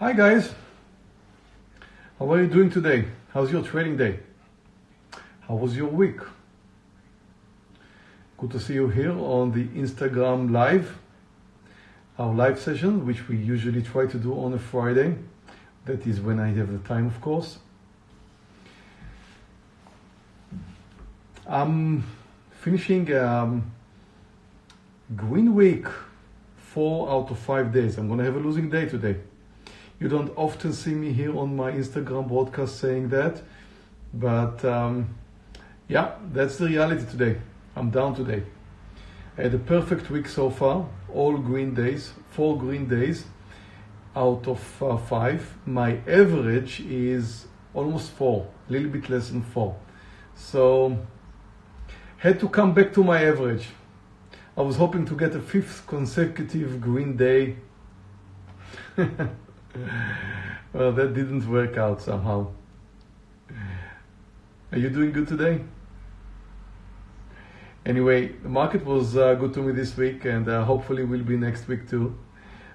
Hi guys, how are you doing today? How's your trading day? How was your week? Good to see you here on the Instagram Live, our live session, which we usually try to do on a Friday. That is when I have the time, of course. I'm finishing um, Green Week, four out of five days. I'm gonna have a losing day today. You don't often see me here on my Instagram broadcast saying that, but um, yeah, that's the reality today. I'm down today. I had a perfect week so far, all green days, four green days out of uh, five. My average is almost four, a little bit less than four. So, had to come back to my average. I was hoping to get a fifth consecutive green day. well, that didn't work out somehow. Are you doing good today? Anyway, the market was uh, good to me this week and uh, hopefully will be next week too.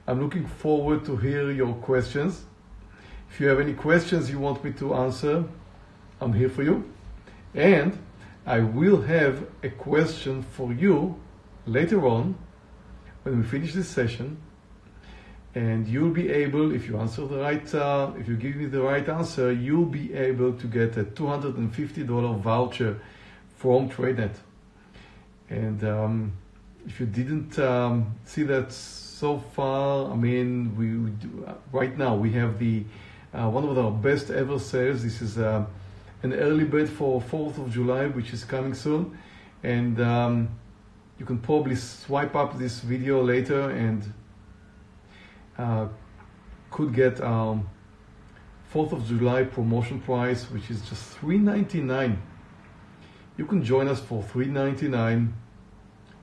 I'm looking forward to hear your questions. If you have any questions you want me to answer, I'm here for you. And I will have a question for you later on when we finish this session and you'll be able if you answer the right uh, if you give me the right answer you'll be able to get a $250 voucher from TradeNet. And um, if you didn't um, see that so far I mean we, we do, uh, right now we have the uh, one of our best ever sales. This is uh, an early bird for 4th of July which is coming soon. And um, you can probably swipe up this video later and could get um, 4th of July promotion price, which is just $3.99. You can join us for $3.99,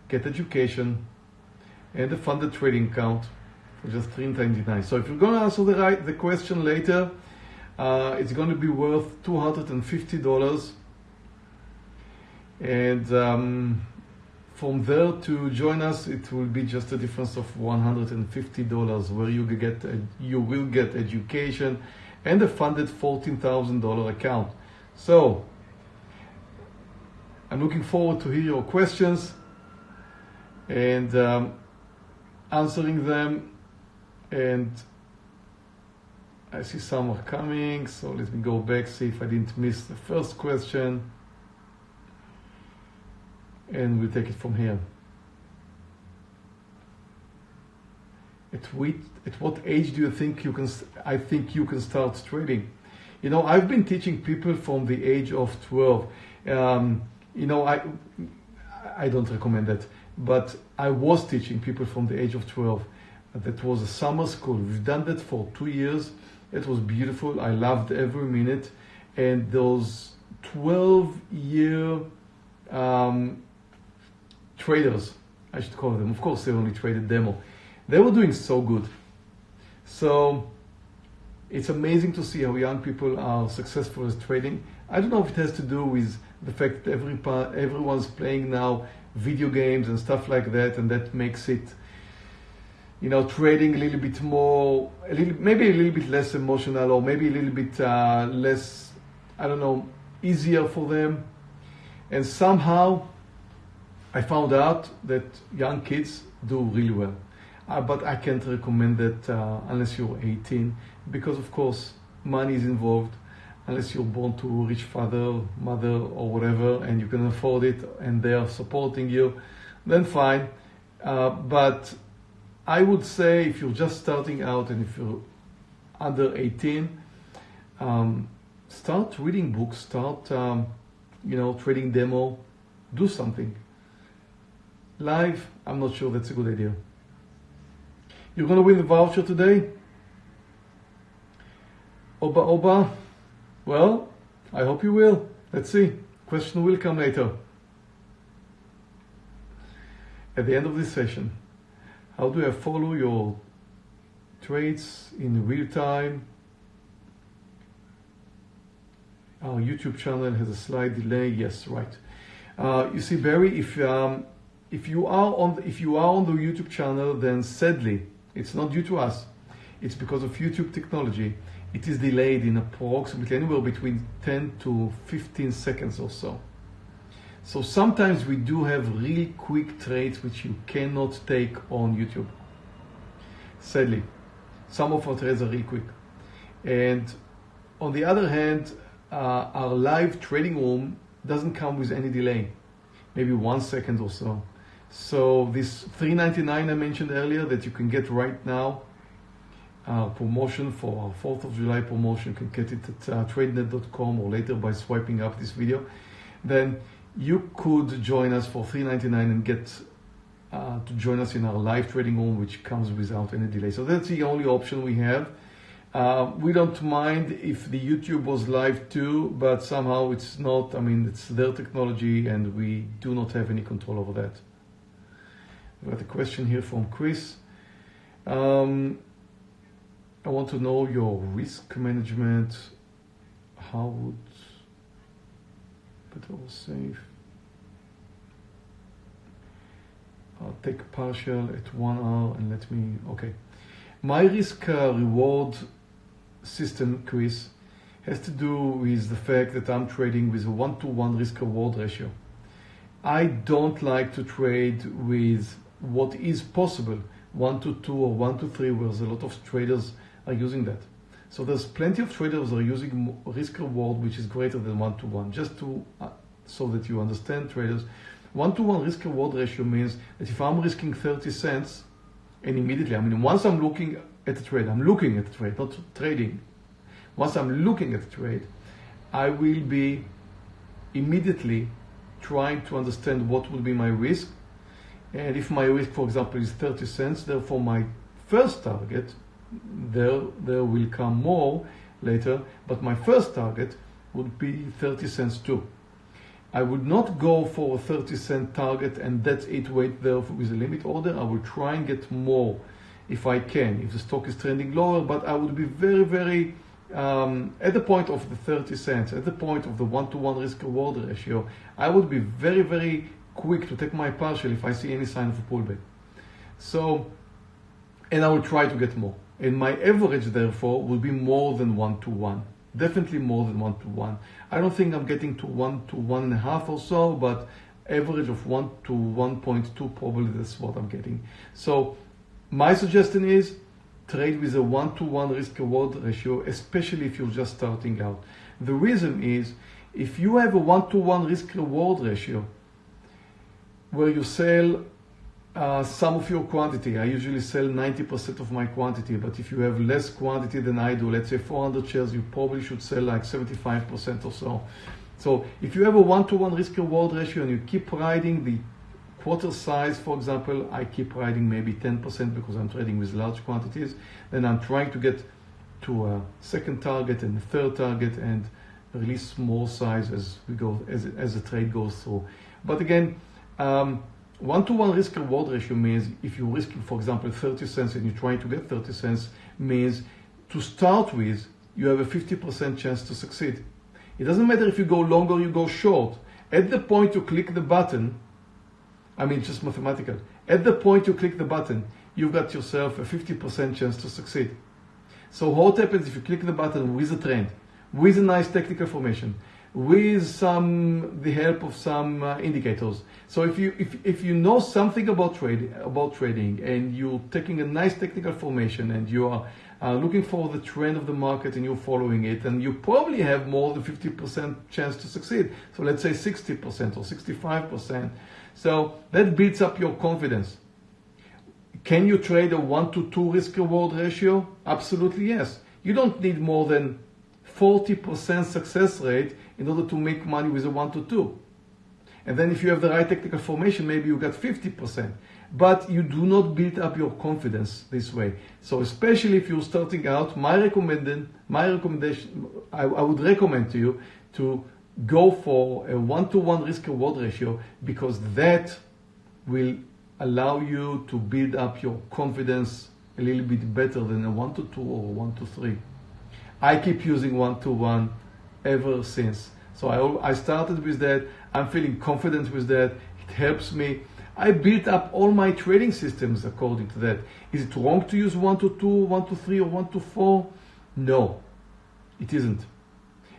get education, and a funded trading account for just $3.99. So if you're going to answer the right the question later, uh, it's going to be worth $250. And um, from there to join us, it will be just a difference of $150 where you get you will get education and a funded $14,000 account. So I'm looking forward to hear your questions and um, answering them. And I see some are coming, so let me go back, see if I didn't miss the first question and we'll take it from here. At, what, at what age do you think you can, I think you can start trading? You know, I've been teaching people from the age of 12. Um, you know, I, I don't recommend that, but I was teaching people from the age of 12. That was a summer school. We've done that for two years. It was beautiful. I loved every minute. And those 12 year um, traders, I should call them. Of course, they only traded demo. They were doing so good. So it's amazing to see how young people are successful as trading. I don't know if it has to do with the fact that every everyone's playing now video games and stuff like that, and that makes it, you know, trading a little bit more, a little maybe a little bit less emotional, or maybe a little bit uh, less, I don't know, easier for them. And somehow I found out that young kids do really well. Uh, but I can't recommend that uh, unless you're 18 because of course money is involved unless you're born to a rich father, mother or whatever and you can afford it and they are supporting you, then fine. Uh, but I would say if you're just starting out and if you're under 18, um, start reading books, start, um, you know, trading demo, do something. Live, I'm not sure that's a good idea. You're gonna win the voucher today? Oba Oba? Well, I hope you will. Let's see. Question will come later. At the end of this session, how do I follow your trades in real time? Our YouTube channel has a slight delay. Yes, right. Uh, you see, Barry, if um, if you are on if you are on the YouTube channel, then sadly, it's not due to us. it's because of YouTube technology. It is delayed in approximately anywhere between 10 to 15 seconds or so. So sometimes we do have really quick trades which you cannot take on YouTube. Sadly, some of our trades are really quick. And on the other hand, uh, our live trading room doesn't come with any delay, maybe one second or so. So this 3.99 I mentioned earlier that you can get right now, uh, promotion for our 4th of July promotion, you can get it at uh, tradenet.com or later by swiping up this video. Then you could join us for 3.99 and get uh, to join us in our live trading room, which comes without any delay. So that's the only option we have. Uh, we don't mind if the YouTube was live too, but somehow it's not. I mean, it's their technology and we do not have any control over that. Got a question here from Chris. Um, I want to know your risk management. How would better or safe? I'll take partial at one hour and let me, okay. My risk uh, reward system, Chris, has to do with the fact that I'm trading with a one-to-one risk reward ratio. I don't like to trade with what is possible, one to two or one to three, whereas a lot of traders are using that. So there's plenty of traders are using risk reward which is greater than one to one. Just to uh, so that you understand traders, one to one risk reward ratio means that if I'm risking 30 cents, and immediately, I mean, once I'm looking at the trade, I'm looking at the trade, not trading. Once I'm looking at the trade, I will be immediately trying to understand what would be my risk. And if my risk, for example, is 30 cents, therefore my first target, there, there will come more later, but my first target would be 30 cents too. I would not go for a 30 cent target and that's it, wait there with a limit order. I will try and get more if I can, if the stock is trending lower, but I would be very, very, um, at the point of the 30 cents, at the point of the one-to-one risk reward ratio, I would be very, very quick to take my partial if I see any sign of a pullback. So, and I will try to get more. And my average, therefore, will be more than one-to-one. Definitely more than one-to-one. I don't think I'm getting to one to one and a half or so, but average of one to 1.2, probably that's what I'm getting. So my suggestion is trade with a one-to-one risk reward ratio, especially if you're just starting out. The reason is if you have a one-to-one risk reward ratio where you sell uh, some of your quantity, I usually sell 90% of my quantity, but if you have less quantity than I do, let's say 400 shares, you probably should sell like 75% or so. So if you have a one-to-one risk reward ratio and you keep riding the quarter size, for example, I keep riding maybe 10% because I'm trading with large quantities. Then I'm trying to get to a second target and a third target and release more size as we go, as, as the trade goes through. But again, um, one-to-one risk reward ratio means if you're risking, for example, 30 cents and you're trying to get 30 cents means to start with, you have a 50% chance to succeed. It doesn't matter if you go long or you go short. At the point you click the button, I mean, just mathematical. At the point you click the button, you've got yourself a 50% chance to succeed. So what happens if you click the button with a trend, with a nice technical formation, with some the help of some uh, indicators. So if you if, if you know something about trade about trading and you're taking a nice technical formation and you are uh, looking for the trend of the market and you're following it, and you probably have more than 50% chance to succeed. So let's say 60% or 65%. So that builds up your confidence. Can you trade a one to two risk reward ratio? Absolutely yes. You don't need more than 40% success rate in order to make money with a one to two. And then if you have the right technical formation, maybe you got 50%. But you do not build up your confidence this way. So especially if you're starting out, my recommendation, my recommendation, I, I would recommend to you to go for a one-to-one risk reward ratio because that will allow you to build up your confidence a little bit better than a one to two or one to three. I keep using one to one ever since. So I, I started with that. I'm feeling confident with that. It helps me. I built up all my trading systems according to that. Is it wrong to use 1 to 2, 1 to 3, or 1 to 4? No, it isn't.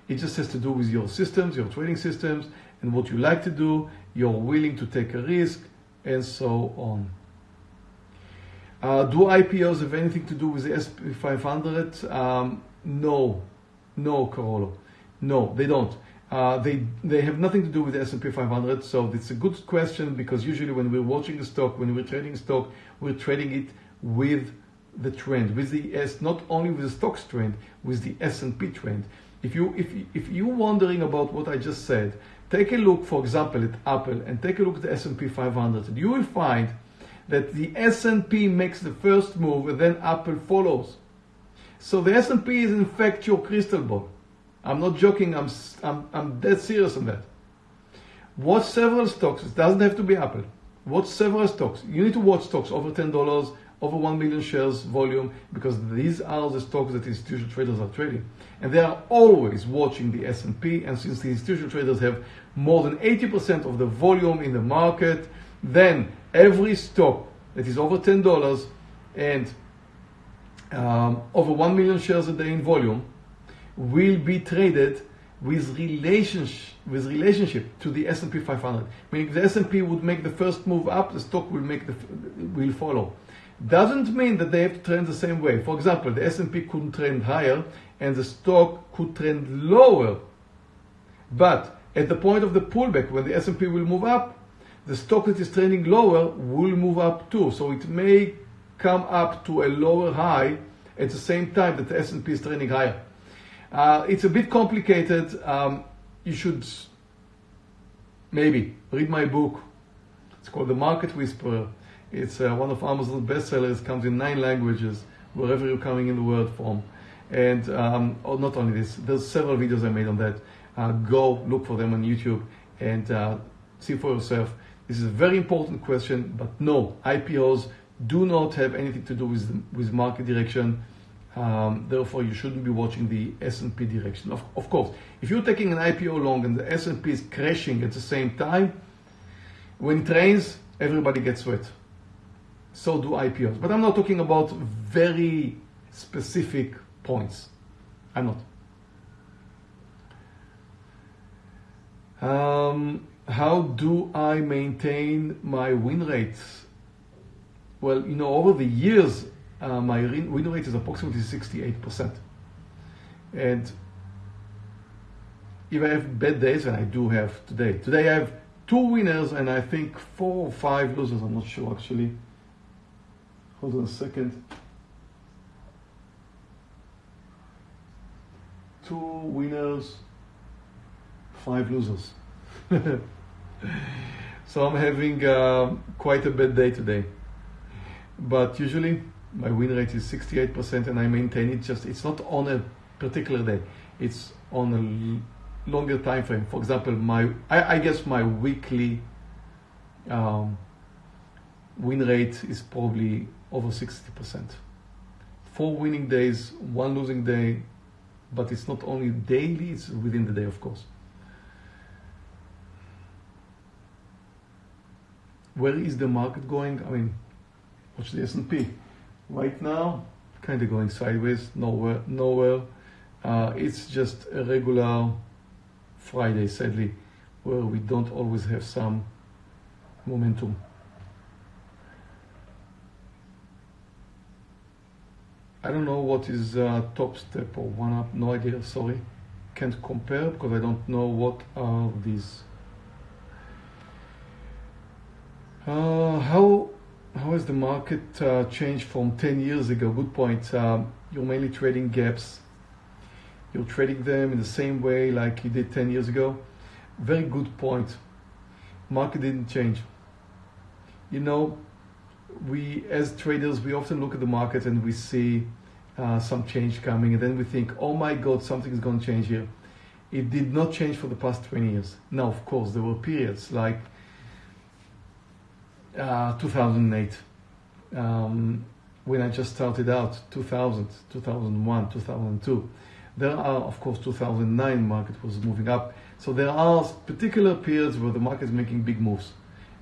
It just has to do with your systems, your trading systems, and what you like to do. You're willing to take a risk, and so on. Uh, do IPOs have anything to do with the S&P 500? Um, no, no, Carolo. No, they don't. Uh, they they have nothing to do with the S&P 500. So it's a good question because usually when we're watching a stock, when we're trading stock, we're trading it with the trend, with the S, not only with the stocks trend, with the S&P trend. If you if if you're wondering about what I just said, take a look, for example, at Apple and take a look at the S&P 500. You will find that the S&P makes the first move and then Apple follows. So the S&P is in fact your crystal ball. I'm not joking, I'm, I'm, I'm dead serious on that. Watch several stocks, it doesn't have to be Apple. Watch several stocks. You need to watch stocks over $10, over 1 million shares volume, because these are the stocks that institutional traders are trading. And they are always watching the S&P, and since the institutional traders have more than 80% of the volume in the market, then every stock that is over $10 and um, over 1 million shares a day in volume will be traded with relationship with relationship to the S&P 500. Meaning the S&P would make the first move up, the stock will make the will follow. Doesn't mean that they have to trend the same way. For example, the S&P couldn't trend higher and the stock could trend lower. But at the point of the pullback, when the S&P will move up, the stock that is trending lower will move up too. So it may come up to a lower high at the same time that the S&P is trending higher. Uh, it's a bit complicated. Um, you should maybe read my book. It's called The Market Whisperer. It's uh, one of Amazon's bestsellers. Comes in nine languages, wherever you're coming in the world from. And um, oh, not only this, there's several videos I made on that. Uh, go look for them on YouTube and uh, see for yourself. This is a very important question, but no, IPOs do not have anything to do with, with market direction. Um, therefore, you shouldn't be watching the S&P direction. Of, of course, if you're taking an IPO long and the S&P is crashing at the same time, when it rains, everybody gets wet. So do IPOs. But I'm not talking about very specific points. I'm not. Um, how do I maintain my win rates? Well, you know, over the years, uh, my win rate is approximately 68%. And if I have bad days, and I do have today, today I have two winners and I think four or five losers, I'm not sure actually. Hold on a second. Two winners, five losers. so I'm having uh, quite a bad day today. But usually my win rate is 68% and I maintain it just, it's not on a particular day, it's on a longer time frame. For example, my, I, I guess my weekly um, win rate is probably over 60%. Four winning days, one losing day, but it's not only daily, it's within the day, of course. Where is the market going? I mean, watch the S&P right now kind of going sideways nowhere nowhere. Uh, it's just a regular Friday sadly where we don't always have some momentum. I don't know what is uh, Topstep or OneUp no idea sorry. Can't compare because I don't know what are these. Uh, how how has the market uh, changed from 10 years ago? Good point. Um, you're mainly trading gaps. You're trading them in the same way like you did 10 years ago. Very good point. Market didn't change. You know, we as traders, we often look at the market and we see uh, some change coming and then we think, oh my God, something is going to change here. It did not change for the past 20 years. Now, of course, there were periods like uh, 2008 um, when I just started out 2000 2001 2002 there are of course 2009 market was moving up so there are particular periods where the market is making big moves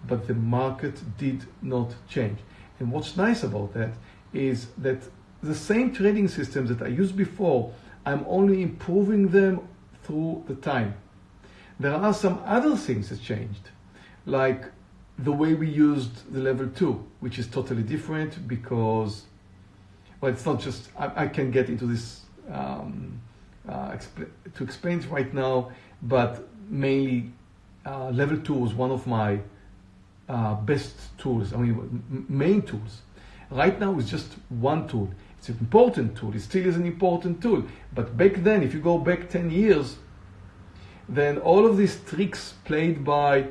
but the market did not change. And what's nice about that is that the same trading systems that I used before, I'm only improving them through the time. There are some other things that changed, like the way we used the level two, which is totally different because, well, it's not just, I, I can get into this um, uh, to explain it right now, but mainly uh, level two was one of my uh, best tools, I mean, main tools. Right now it's just one tool. It's an important tool. It still is an important tool. But back then, if you go back 10 years, then all of these tricks played by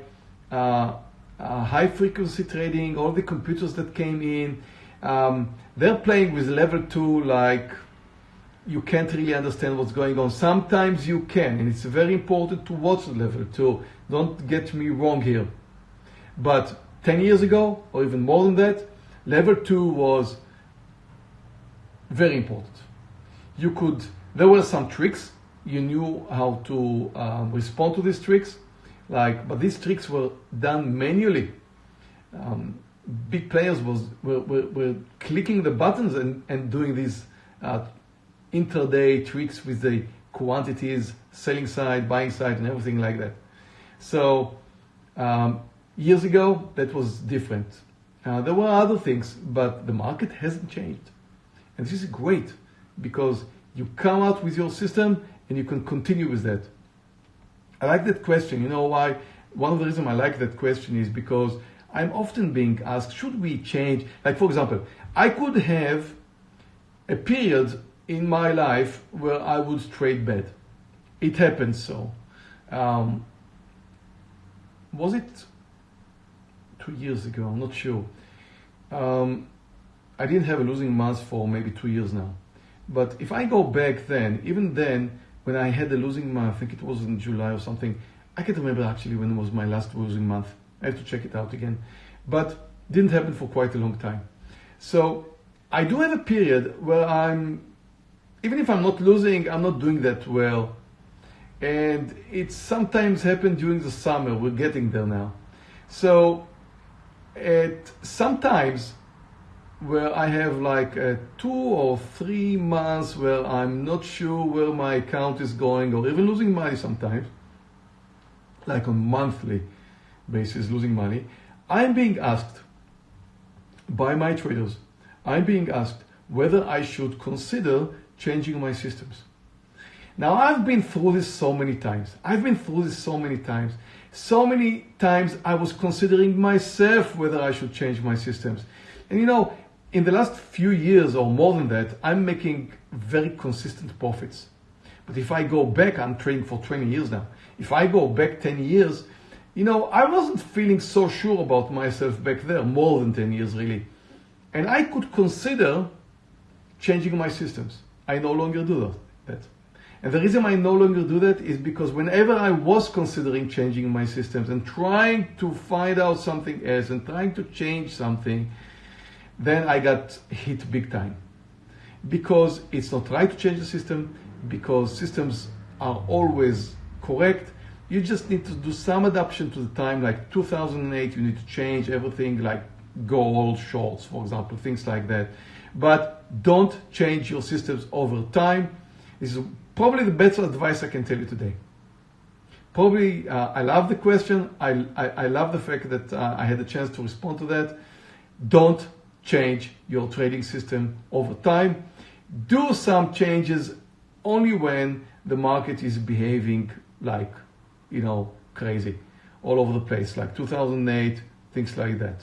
uh, high frequency trading, all the computers that came in, um, they're playing with level two like you can't really understand what's going on. Sometimes you can, and it's very important to watch level two. Don't get me wrong here. But 10 years ago, or even more than that, level two was very important. You could, there were some tricks. You knew how to um, respond to these tricks, like, but these tricks were done manually. Um, big players was were, were, were, clicking the buttons and, and doing these uh, intraday tricks with the quantities, selling side, buying side, and everything like that. So um, years ago, that was different. Uh, there were other things, but the market hasn't changed. And this is great because you come out with your system and you can continue with that. I like that question. You know why? One of the reasons I like that question is because I'm often being asked, should we change? Like, for example, I could have a period in my life where I would trade bad. It happened so. Um, was it two years ago? I'm not sure. Um, I didn't have a losing month for maybe two years now. But if I go back then, even then, when I had a losing month, I think it was in July or something, I can't remember actually when it was my last losing month. I have to check it out again. But didn't happen for quite a long time. So I do have a period where I'm, even if I'm not losing, I'm not doing that well. And it sometimes happened during the summer. We're getting there now. So at sometimes where I have like a two or three months where I'm not sure where my account is going or even losing money sometimes, like on monthly basis losing money, I'm being asked by my traders, I'm being asked whether I should consider changing my systems. Now I've been through this so many times. I've been through this so many times. So many times I was considering myself whether I should change my systems. And you know, in the last few years or more than that, I'm making very consistent profits. But if I go back, I'm trading for 20 years now. If I go back 10 years, you know, I wasn't feeling so sure about myself back there, more than 10 years really. And I could consider changing my systems. I no longer do that. And the reason I no longer do that is because whenever I was considering changing my systems and trying to find out something else and trying to change something, then I got hit big time. Because it's not right to change the system, because systems are always correct. You just need to do some adaptation to the time, like 2008, you need to change everything like gold, shorts, for example, things like that. But don't change your systems over time. This is probably the best advice I can tell you today. Probably, uh, I love the question. I, I, I love the fact that uh, I had a chance to respond to that. Don't change your trading system over time. Do some changes only when the market is behaving like, you know, crazy all over the place, like 2008, things like that.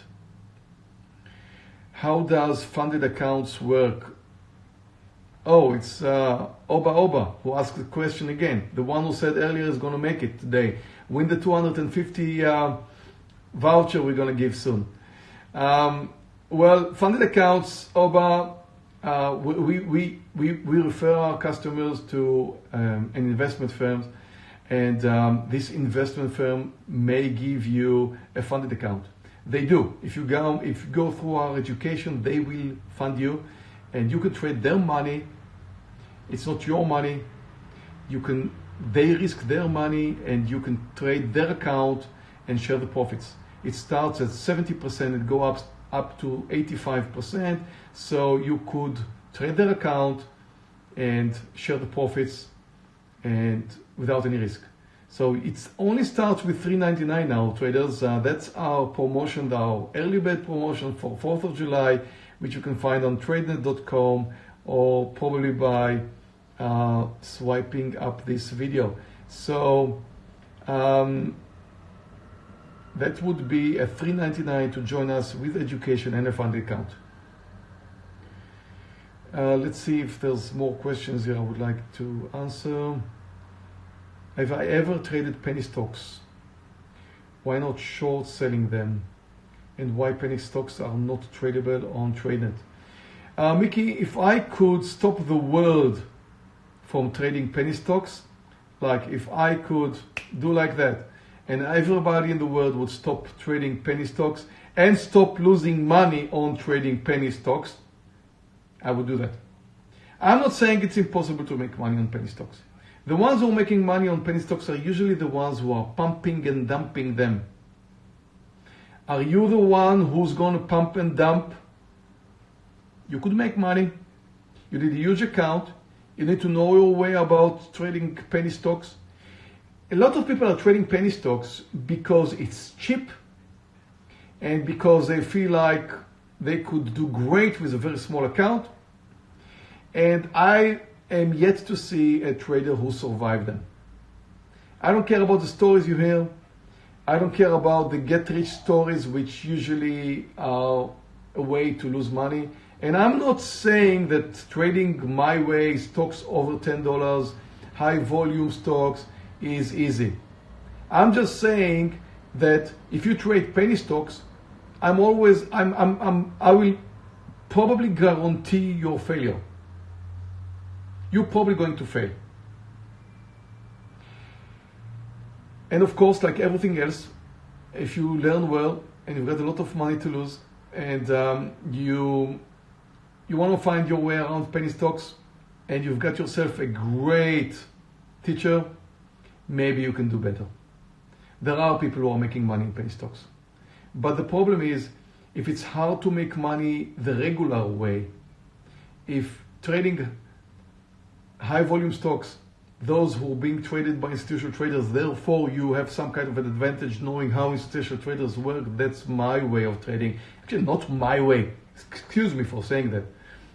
How does funded accounts work? Oh, it's uh, Oba Oba who asked the question again. The one who said earlier is going to make it today. Win the 250 uh, voucher we're going to give soon. Um, well, funded accounts, Oba, uh, we, we, we, we refer our customers to um, an investment firm and um, this investment firm may give you a funded account. They do. If you go, if you go through our education, they will fund you and you can trade their money. It's not your money. You can, they risk their money and you can trade their account and share the profits. It starts at 70%, it go up up to 85%. So you could trade their account and share the profits and without any risk. So it only starts with 3.99 now, traders. Uh, that's our promotion, our early bird promotion for 4th of July, which you can find on tradenet.com or probably by uh, swiping up this video. So um, that would be a 3.99 to join us with education and a fund account. Uh, let's see if there's more questions here I would like to answer. Have I ever traded penny stocks? Why not short selling them? And why penny stocks are not tradable on TradeNet? Uh, Mickey, if I could stop the world from trading penny stocks, like if I could do like that, and everybody in the world would stop trading penny stocks and stop losing money on trading penny stocks, I would do that. I'm not saying it's impossible to make money on penny stocks. The ones who are making money on penny stocks are usually the ones who are pumping and dumping them. Are you the one who's going to pump and dump? You could make money. You need a huge account. You need to know your way about trading penny stocks. A lot of people are trading penny stocks because it's cheap and because they feel like they could do great with a very small account. And I am yet to see a trader who survived them. I don't care about the stories you hear. I don't care about the get rich stories, which usually are a way to lose money. And I'm not saying that trading my way stocks over $10, high volume stocks is easy. I'm just saying that if you trade penny stocks, I'm always, I'm, I'm, I'm, I will probably guarantee your failure you're probably going to fail. And of course, like everything else, if you learn well and you've got a lot of money to lose and um, you you want to find your way around penny stocks and you've got yourself a great teacher, maybe you can do better. There are people who are making money in penny stocks. But the problem is, if it's hard to make money the regular way, if trading high volume stocks, those who are being traded by institutional traders, therefore you have some kind of an advantage knowing how institutional traders work. That's my way of trading. Actually, not my way. Excuse me for saying that.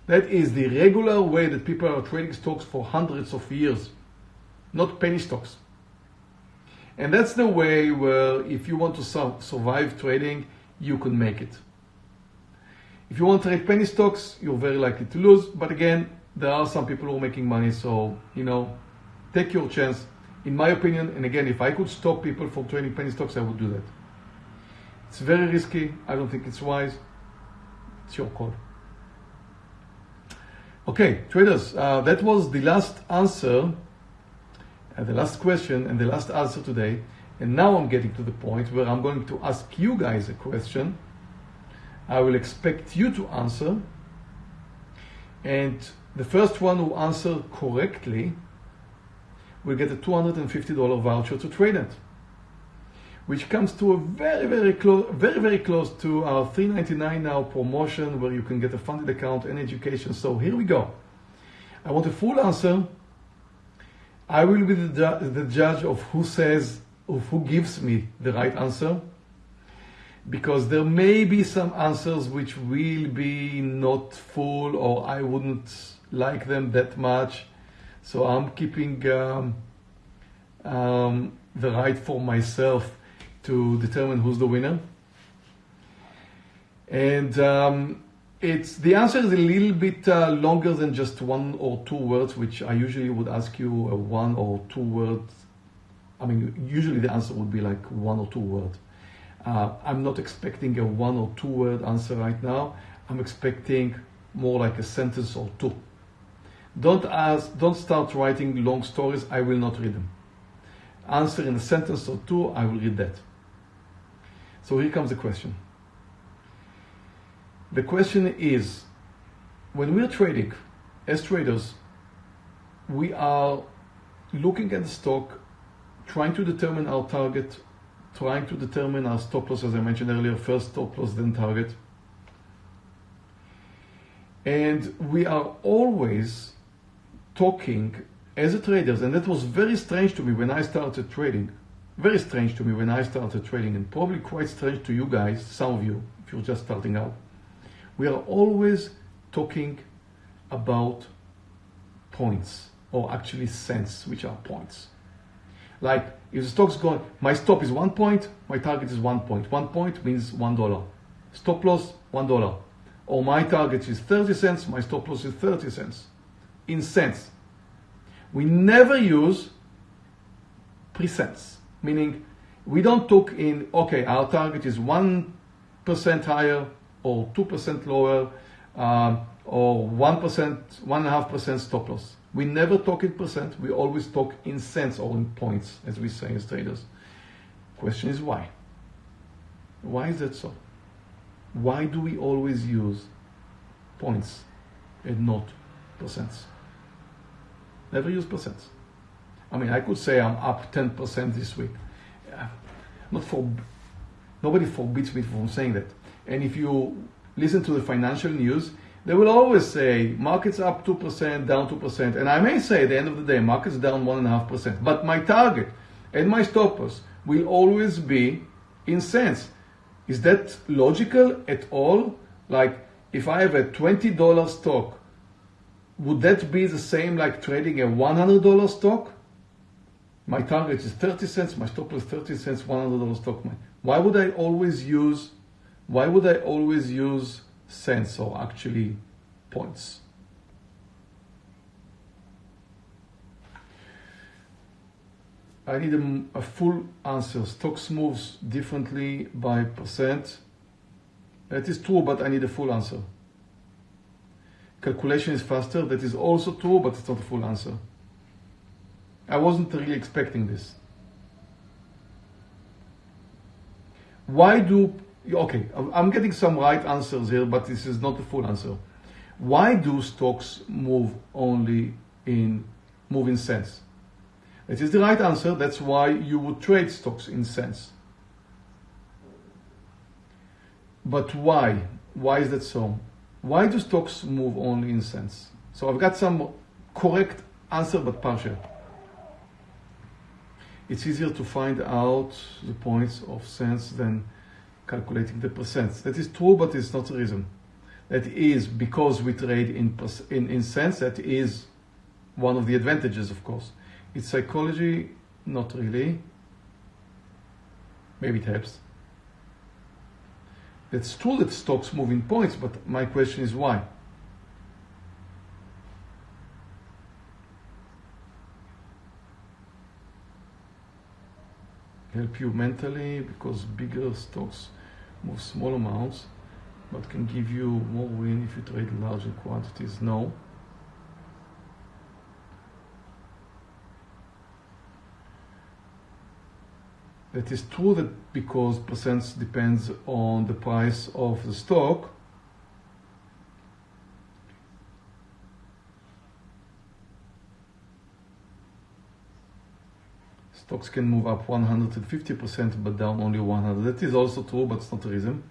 That is the regular way that people are trading stocks for hundreds of years, not penny stocks. And that's the way where if you want to survive trading, you can make it. If you want to trade penny stocks, you're very likely to lose. But again, there are some people who are making money. So, you know, take your chance. In my opinion, and again, if I could stop people from trading penny stocks, I would do that. It's very risky. I don't think it's wise. It's your call. Okay, traders, uh, that was the last answer, uh, the last question, and the last answer today. And now I'm getting to the point where I'm going to ask you guys a question. I will expect you to answer. And the first one who answer correctly will get a $250 voucher to TradeNet, which comes to a very, very close, very, very close to our 399 now promotion where you can get a funded account and education. So here we go. I want a full answer. I will be the, the judge of who says, of who gives me the right answer because there may be some answers which will be not full or I wouldn't like them that much. So I'm keeping um, um, the right for myself to determine who's the winner. And um, it's the answer is a little bit uh, longer than just one or two words, which I usually would ask you a one or two words. I mean, usually the answer would be like one or two words. Uh, I'm not expecting a one or two word answer right now. I'm expecting more like a sentence or two. Don't ask, don't start writing long stories. I will not read them. Answer in a sentence or two, I will read that. So here comes the question. The question is, when we're trading, as traders, we are looking at the stock, trying to determine our target trying to determine our stop loss, as I mentioned earlier, first stop loss, then target. And we are always talking as a traders, and that was very strange to me when I started trading. Very strange to me when I started trading, and probably quite strange to you guys, some of you, if you're just starting out. We are always talking about points, or actually cents, which are points. Like if the stock's going, my stop is one point, my target is one point. One point means one dollar. Stop loss, one dollar. Or my target is 30 cents, my stop loss is 30 cents. In cents. We never use percents, meaning we don't talk in, okay, our target is 1% higher or 2% lower um, or 1%, 1.5% stop loss. We never talk in percent, we always talk in cents or in points, as we say as traders. Question is why? Why is that so? Why do we always use points and not percents? Never use percents. I mean, I could say I'm up 10% this week. Yeah. Not for, nobody forbids me from saying that. And if you listen to the financial news, they will always say markets up 2%, down 2%. And I may say at the end of the day, markets down 1.5%. But my target and my stoppers will always be in cents. Is that logical at all? Like if I have a $20 stock, would that be the same like trading a $100 stock? My target is 30 cents, my stop is 30 cents, $100 stock. Why would I always use, why would I always use cents or actually points? I need a, a, full answer. Stocks moves differently by percent. That is true, but I need a full answer. Calculation is faster. That is also true, but it's not a full answer. I wasn't really expecting this. Why do, okay, I'm getting some right answers here, but this is not the full answer. Why do stocks move only in, move in cents? It is the right answer. That's why you would trade stocks in cents. But why? Why is that so? Why do stocks move only in cents? So I've got some correct answer, but partial. It's easier to find out the points of cents than calculating the percents. That is true, but it's not the reason. That is because we trade in, in, in cents, that is one of the advantages, of course. It's psychology, not really. Maybe it helps. It's true that stocks move in points, but my question is why? Help you mentally because bigger stocks move small amounts, but can give you more win if you trade larger quantities. No. It is true that because percents depends on the price of the stock, stocks can move up 150% but down only 100. That is also true, but it's not the reason.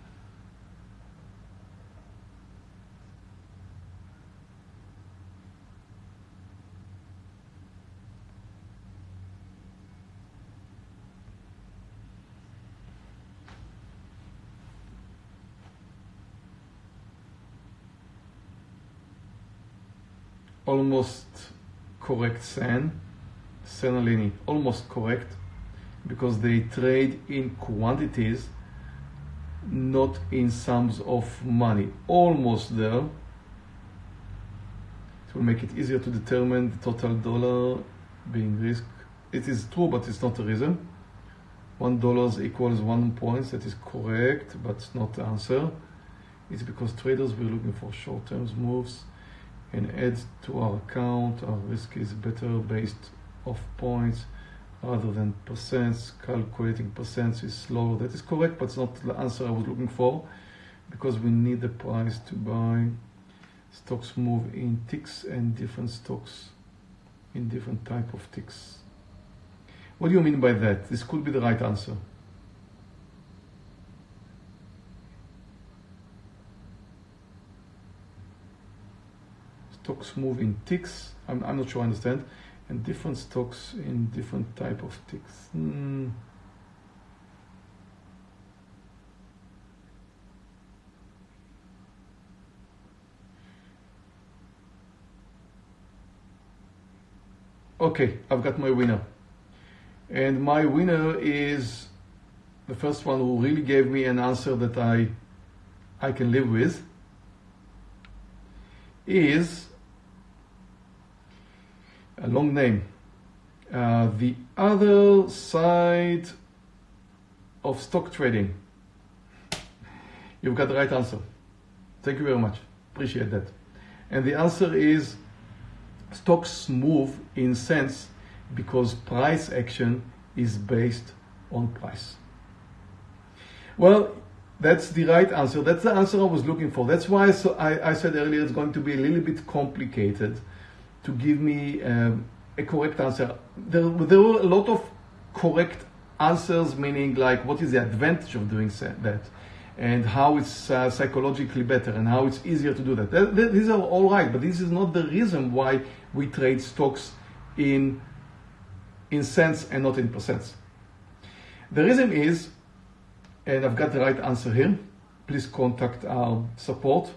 almost correct Sen, Senalini, almost correct, because they trade in quantities, not in sums of money. Almost there. It will make it easier to determine the total dollar being risk. It is true, but it's not the reason. One dollars equals one points. That is correct, but not the answer. It's because traders were looking for short-term moves and add to our account. Our risk is better based of points rather than percents. Calculating percents is slower. That is correct, but it's not the answer I was looking for because we need the price to buy. Stocks move in ticks and different stocks in different type of ticks. What do you mean by that? This could be the right answer. Stocks move in ticks. I'm, I'm not sure I understand. And different stocks in different type of ticks. Hmm. Okay, I've got my winner. And my winner is the first one who really gave me an answer that I I can live with is a long name. Uh, the other side of stock trading. You've got the right answer. Thank you very much. Appreciate that. And the answer is stocks move in cents because price action is based on price. Well, that's the right answer. That's the answer I was looking for. That's why I, I said earlier it's going to be a little bit complicated to give me um, a correct answer. There, there were a lot of correct answers, meaning like what is the advantage of doing that and how it's uh, psychologically better and how it's easier to do that. that. These are all right, but this is not the reason why we trade stocks in, in cents and not in percents. The reason is and I've got the right answer here. Please contact our support.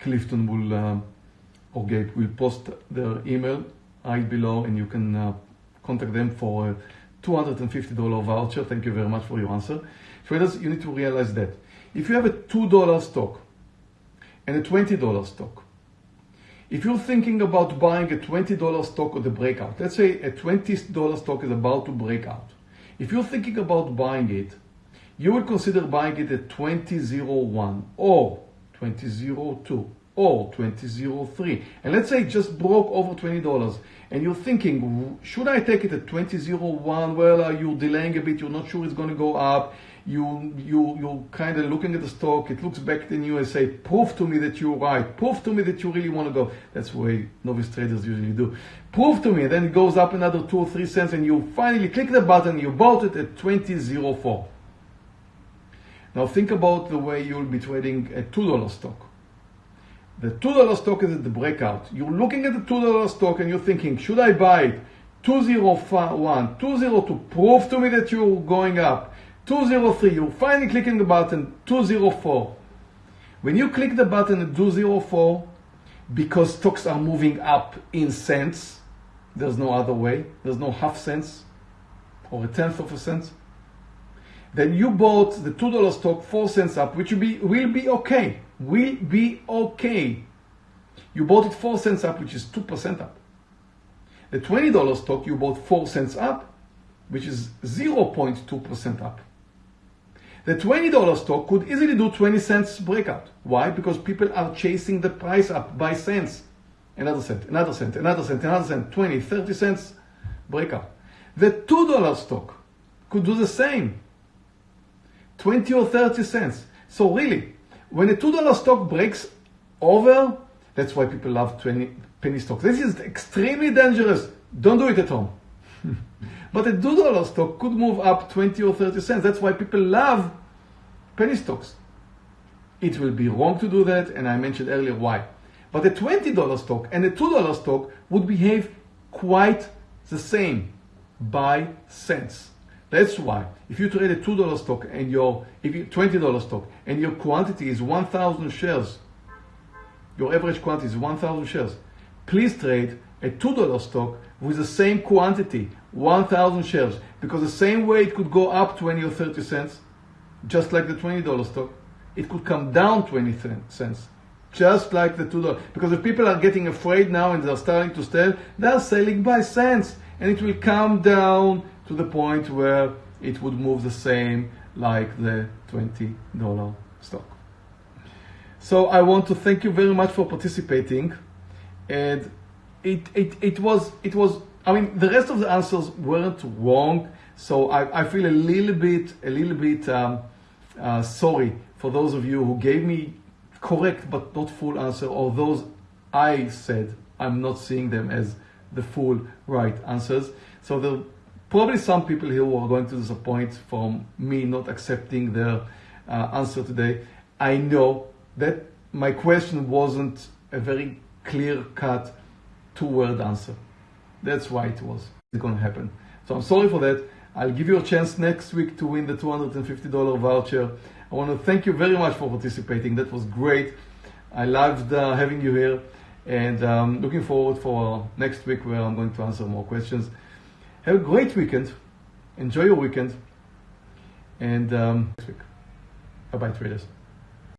Clifton will, uh, or Gabe will post their email right below and you can uh, contact them for a $250 voucher. Thank you very much for your answer. Traders, you need to realize that if you have a $2 stock and a $20 stock, if you're thinking about buying a $20 stock or the breakout, let's say a $20 stock is about to break out. If you're thinking about buying it, you would consider buying it at 2001 or 2002 or 2003 and let's say it just broke over $20 and you're thinking should I take it at 2001 well uh, you're you delaying a bit you're not sure it's going to go up. You you you're kind of looking at the stock it looks back in say, prove to me that you're right. Prove to me that you really want to go. That's the way novice traders usually do. Prove to me then it goes up another two or three cents and you finally click the button you bought it at 2004 now think about the way you'll be trading a $2 stock. The $2 stock is at the breakout. You're looking at the $2 stock and you're thinking, should I buy it? 201, 202, prove to me that you're going up. 203, you're finally clicking the button, 204. When you click the button at 204, because stocks are moving up in cents, there's no other way, there's no half cents or a tenth of a cent then you bought the $2 stock 4 cents up, which will be, will be okay. Will be okay. You bought it 4 cents up, which is 2% up. The $20 stock, you bought 4 cents up, which is 0.2% up. The $20 stock could easily do 20 cents breakout. Why? Because people are chasing the price up by cents. Another cent, another cent, another cent, another cent, 20, 30 cents breakout. The $2 stock could do the same. 20 or 30 cents. So really, when a $2 stock breaks over, that's why people love 20 penny stocks. This is extremely dangerous. Don't do it at home. but a $2 stock could move up 20 or 30 cents. That's why people love penny stocks. It will be wrong to do that, and I mentioned earlier why. But a $20 stock and a $2 stock would behave quite the same by cents. That's why if you trade a $2 stock and your if you $20 stock and your quantity is 1000 shares, your average quantity is 1000 shares, please trade a $2 stock with the same quantity, 1000 shares, because the same way it could go up 20 or 30 cents, just like the $20 stock, it could come down 20 cents just like the $2. Because if people are getting afraid now and they're starting to sell, they're selling by cents. And it will come down to the point where it would move the same like the $20 stock. So I want to thank you very much for participating. And it, it, it was, it was, I mean, the rest of the answers weren't wrong. So I, I feel a little bit, a little bit um, uh, sorry for those of you who gave me correct but not full answer, or those I said I'm not seeing them as the full right answers. So there probably some people here who are going to disappoint from me not accepting their uh, answer today. I know that my question wasn't a very clear cut two word answer. That's why it was it's going to happen. So I'm sorry for that. I'll give you a chance next week to win the $250 voucher. I want to thank you very much for participating. That was great. I loved uh, having you here and um, looking forward for next week where I'm going to answer more questions. Have a great weekend. Enjoy your weekend. And um, next week. Bye bye, traders.